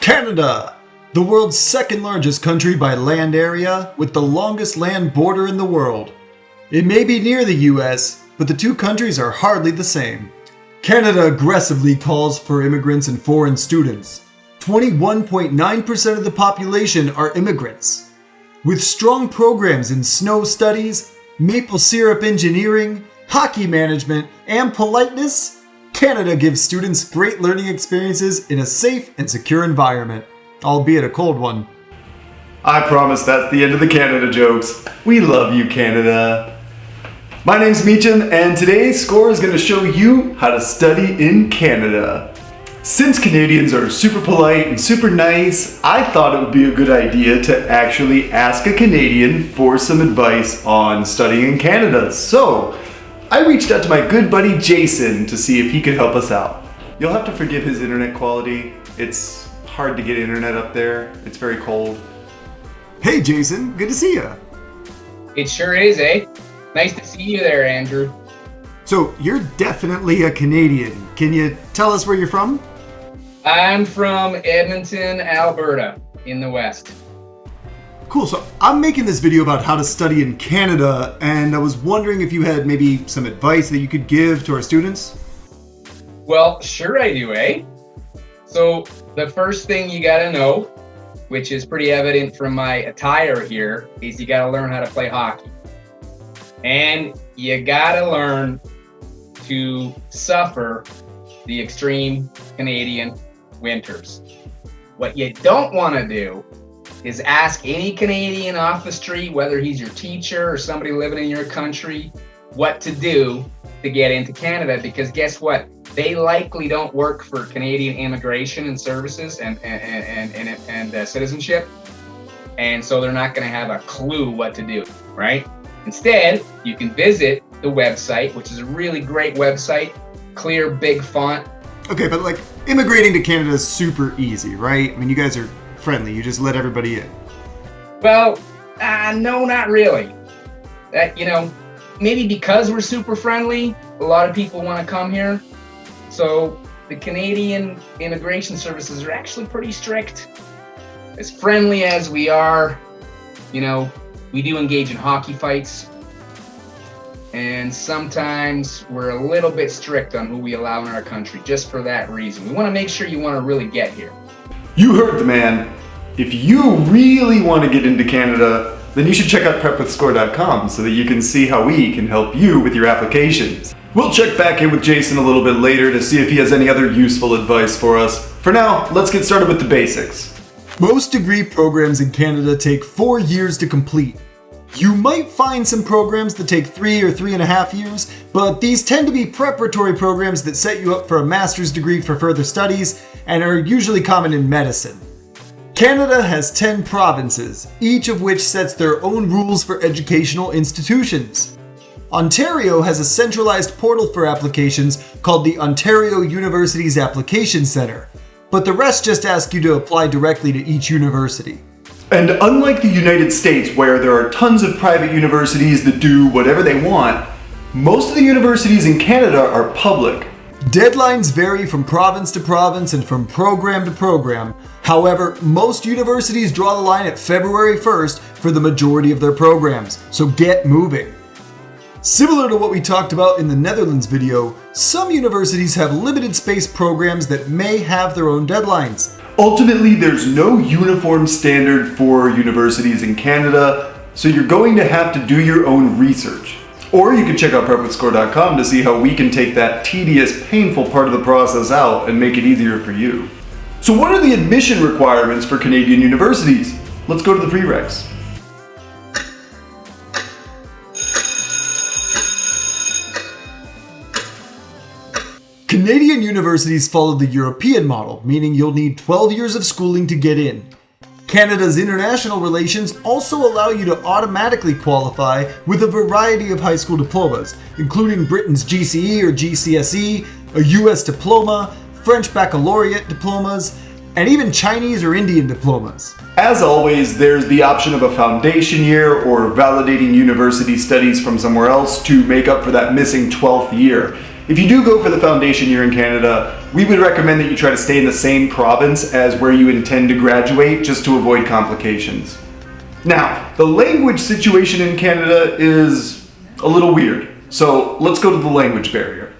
Canada, the world's second largest country by land area, with the longest land border in the world. It may be near the US, but the two countries are hardly the same. Canada aggressively calls for immigrants and foreign students. 21.9% of the population are immigrants. With strong programs in snow studies, maple syrup engineering, hockey management, and politeness, Canada gives students great learning experiences in a safe and secure environment, albeit a cold one. I promise that's the end of the Canada jokes. We love you, Canada. My name's Meacham, and today's score is going to show you how to study in Canada. Since Canadians are super polite and super nice, I thought it would be a good idea to actually ask a Canadian for some advice on studying in Canada. So, I reached out to my good buddy Jason to see if he could help us out. You'll have to forgive his internet quality. It's hard to get internet up there. It's very cold. Hey Jason, good to see you. It sure is, eh? Nice to see you there, Andrew. So, you're definitely a Canadian. Can you tell us where you're from? I'm from Edmonton, Alberta, in the West. Cool, so I'm making this video about how to study in Canada, and I was wondering if you had maybe some advice that you could give to our students? Well, sure I do, eh? So, the first thing you gotta know, which is pretty evident from my attire here, is you gotta learn how to play hockey. And you gotta learn to suffer the extreme Canadian winters. What you don't wanna do is ask any Canadian off the street, whether he's your teacher or somebody living in your country, what to do to get into Canada. Because guess what? They likely don't work for Canadian immigration and services and and and and, and uh, citizenship, and so they're not going to have a clue what to do. Right? Instead, you can visit the website, which is a really great website, clear, big font. Okay, but like immigrating to Canada is super easy, right? I mean, you guys are friendly. You just let everybody in. Well, uh, no, not really. That you know, maybe because we're super friendly, a lot of people want to come here. So the Canadian immigration services are actually pretty strict. As friendly as we are, you know, we do engage in hockey fights. And sometimes we're a little bit strict on who we allow in our country just for that reason. We want to make sure you want to really get here. You heard the man. If you really want to get into Canada, then you should check out prepwithscore.com so that you can see how we can help you with your applications. We'll check back in with Jason a little bit later to see if he has any other useful advice for us. For now, let's get started with the basics. Most degree programs in Canada take four years to complete. You might find some programs that take three or three and a half years, but these tend to be preparatory programs that set you up for a master's degree for further studies and are usually common in medicine. Canada has 10 provinces, each of which sets their own rules for educational institutions. Ontario has a centralized portal for applications called the Ontario Universities Application Centre, but the rest just ask you to apply directly to each university. And unlike the United States, where there are tons of private universities that do whatever they want, most of the universities in Canada are public. Deadlines vary from province to province and from program to program. However, most universities draw the line at February 1st for the majority of their programs, so get moving. Similar to what we talked about in the Netherlands video, some universities have limited space programs that may have their own deadlines. Ultimately, there's no uniform standard for universities in Canada, so you're going to have to do your own research. Or you can check out prepwithscore.com to see how we can take that tedious, painful part of the process out and make it easier for you. So what are the admission requirements for Canadian universities? Let's go to the prereqs. Canadian universities follow the European model, meaning you'll need 12 years of schooling to get in. Canada's international relations also allow you to automatically qualify with a variety of high school diplomas, including Britain's GCE or GCSE, a US diploma, French baccalaureate diplomas, and even Chinese or Indian diplomas. As always, there's the option of a foundation year or validating university studies from somewhere else to make up for that missing 12th year. If you do go for the foundation year in Canada, we would recommend that you try to stay in the same province as where you intend to graduate just to avoid complications. Now, the language situation in Canada is a little weird. So let's go to the language barrier.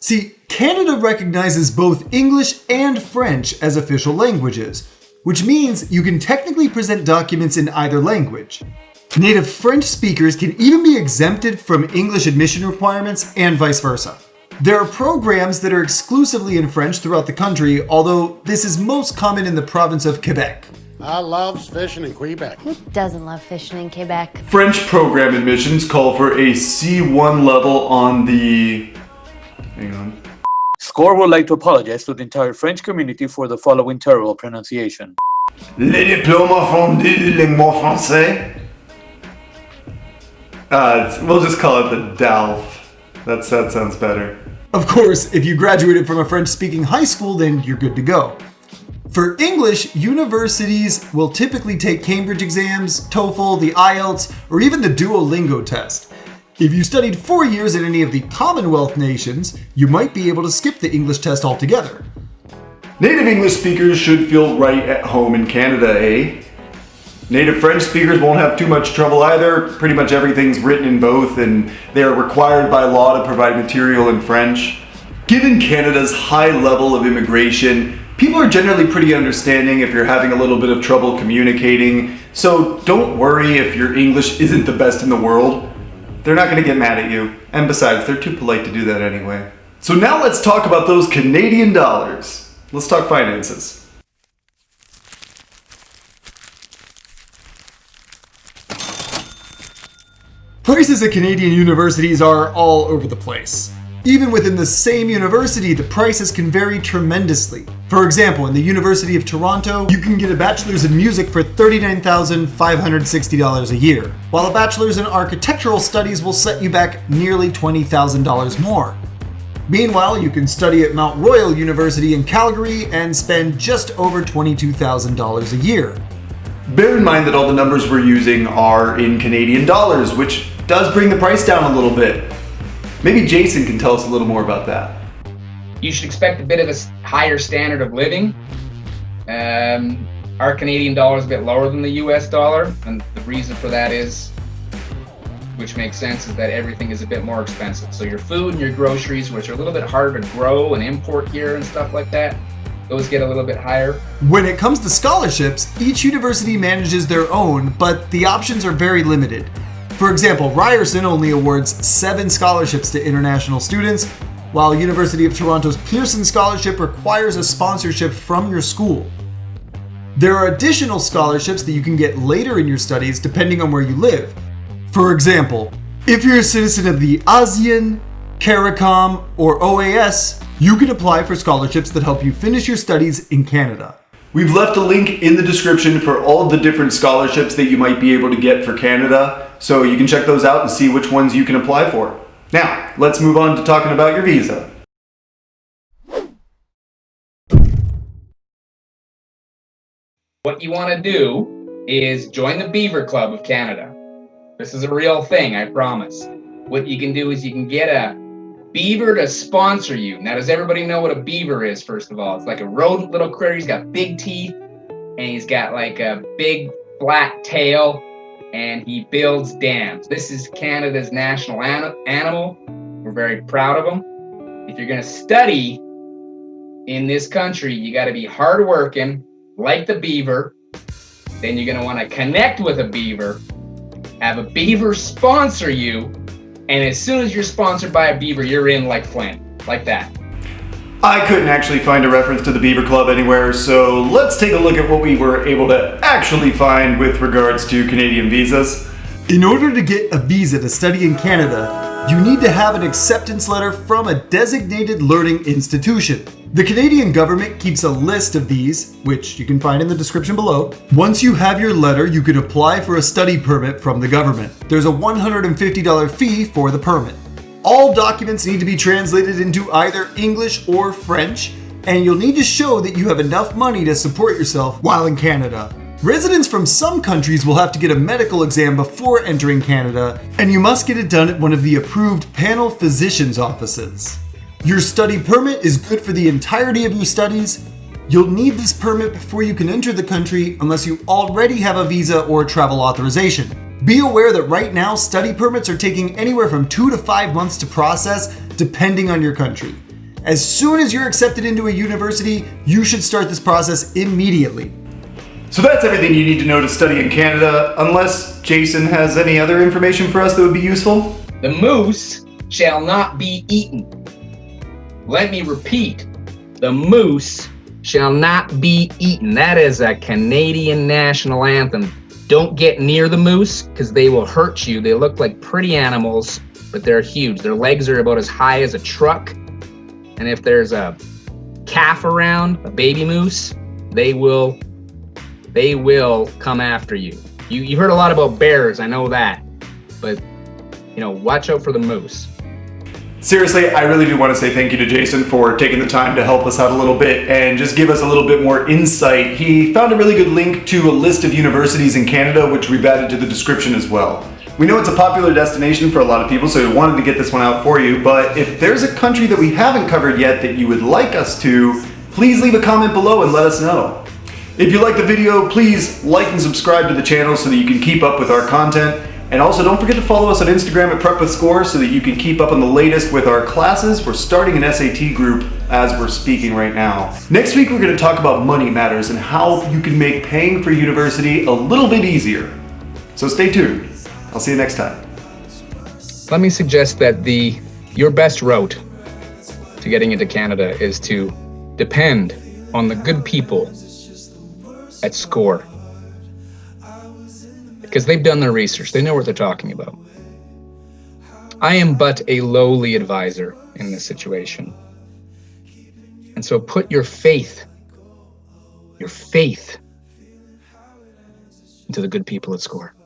See, Canada recognizes both English and French as official languages, which means you can technically present documents in either language. Native French speakers can even be exempted from English admission requirements and vice versa. There are programs that are exclusively in French throughout the country, although this is most common in the province of Quebec. I loves fishing in Quebec. Who doesn't love fishing in Quebec? French program admissions call for a C1 level on the... Hang on. SCORE would like to apologize to the entire French community for the following terrible pronunciation. Les diplômes fondus de langue français. Uh, we'll just call it the DALF. That's, that sounds better. Of course, if you graduated from a French speaking high school, then you're good to go. For English, universities will typically take Cambridge exams, TOEFL, the IELTS, or even the Duolingo test. If you studied four years in any of the Commonwealth nations, you might be able to skip the English test altogether. Native English speakers should feel right at home in Canada, eh? Native French speakers won't have too much trouble either. Pretty much everything's written in both, and they are required by law to provide material in French. Given Canada's high level of immigration, people are generally pretty understanding if you're having a little bit of trouble communicating, so don't worry if your English isn't the best in the world. They're not going to get mad at you, and besides, they're too polite to do that anyway. So now let's talk about those Canadian dollars. Let's talk finances. Prices at Canadian universities are all over the place. Even within the same university, the prices can vary tremendously. For example, in the University of Toronto, you can get a bachelor's in music for $39,560 a year, while a bachelor's in architectural studies will set you back nearly $20,000 more. Meanwhile, you can study at Mount Royal University in Calgary and spend just over $22,000 a year. Bear in mind that all the numbers we're using are in Canadian dollars, which does bring the price down a little bit. Maybe Jason can tell us a little more about that. You should expect a bit of a higher standard of living. Um, our Canadian dollar is a bit lower than the US dollar, and the reason for that is, which makes sense, is that everything is a bit more expensive. So your food and your groceries, which are a little bit harder to grow and import here and stuff like that, those get a little bit higher. When it comes to scholarships, each university manages their own, but the options are very limited. For example, Ryerson only awards seven scholarships to international students, while University of Toronto's Pearson Scholarship requires a sponsorship from your school. There are additional scholarships that you can get later in your studies depending on where you live. For example, if you're a citizen of the ASEAN, CARICOM, or OAS, you can apply for scholarships that help you finish your studies in Canada. We've left a link in the description for all the different scholarships that you might be able to get for Canada, so you can check those out and see which ones you can apply for. Now, let's move on to talking about your visa. What you want to do is join the Beaver Club of Canada. This is a real thing, I promise. What you can do is you can get a beaver to sponsor you. Now, does everybody know what a beaver is, first of all? It's like a rodent little critter. He's got big teeth and he's got like a big flat tail and he builds dams. This is Canada's national an- animal. We're very proud of him. If you're going to study in this country, you got to be hardworking, like the beaver. Then you're going to want to connect with a beaver, have a beaver sponsor you, and as soon as you're sponsored by a beaver, you're in like Flint, like that. I couldn't actually find a reference to the Beaver Club anywhere, so let's take a look at what we were able to actually find with regards to Canadian visas. In order to get a visa to study in Canada, you need to have an acceptance letter from a designated learning institution. The Canadian government keeps a list of these, which you can find in the description below. Once you have your letter, you can apply for a study permit from the government. There's a $150 fee for the permit. All documents need to be translated into either English or French, and you'll need to show that you have enough money to support yourself while in Canada. Residents from some countries will have to get a medical exam before entering Canada, and you must get it done at one of the approved panel physician's offices. Your study permit is good for the entirety of your studies. You'll need this permit before you can enter the country unless you already have a visa or travel authorization. Be aware that right now study permits are taking anywhere from two to five months to process depending on your country. As soon as you're accepted into a university, you should start this process immediately. So that's everything you need to know to study in Canada, unless Jason has any other information for us that would be useful. The moose shall not be eaten. Let me repeat the moose shall not be eaten. That is a Canadian national anthem. Don't get near the moose because they will hurt you. They look like pretty animals, but they're huge. Their legs are about as high as a truck. And if there's a calf around, a baby moose, they will they will come after you. You you heard a lot about bears, I know that. But you know, watch out for the moose. Seriously, I really do want to say thank you to Jason for taking the time to help us out a little bit and just give us a little bit more insight. He found a really good link to a list of universities in Canada, which we've added to the description as well. We know it's a popular destination for a lot of people, so we wanted to get this one out for you, but if there's a country that we haven't covered yet that you would like us to, please leave a comment below and let us know. If you like the video, please like and subscribe to the channel so that you can keep up with our content. And also don't forget to follow us on Instagram at Prep with Score so that you can keep up on the latest with our classes. We're starting an SAT group as we're speaking right now. Next week we're going to talk about money matters and how you can make paying for university a little bit easier. So stay tuned. I'll see you next time. Let me suggest that the your best route to getting into Canada is to depend on the good people at SCORE because they've done their research. They know what they're talking about. I am but a lowly advisor in this situation. And so put your faith, your faith into the good people at SCORE.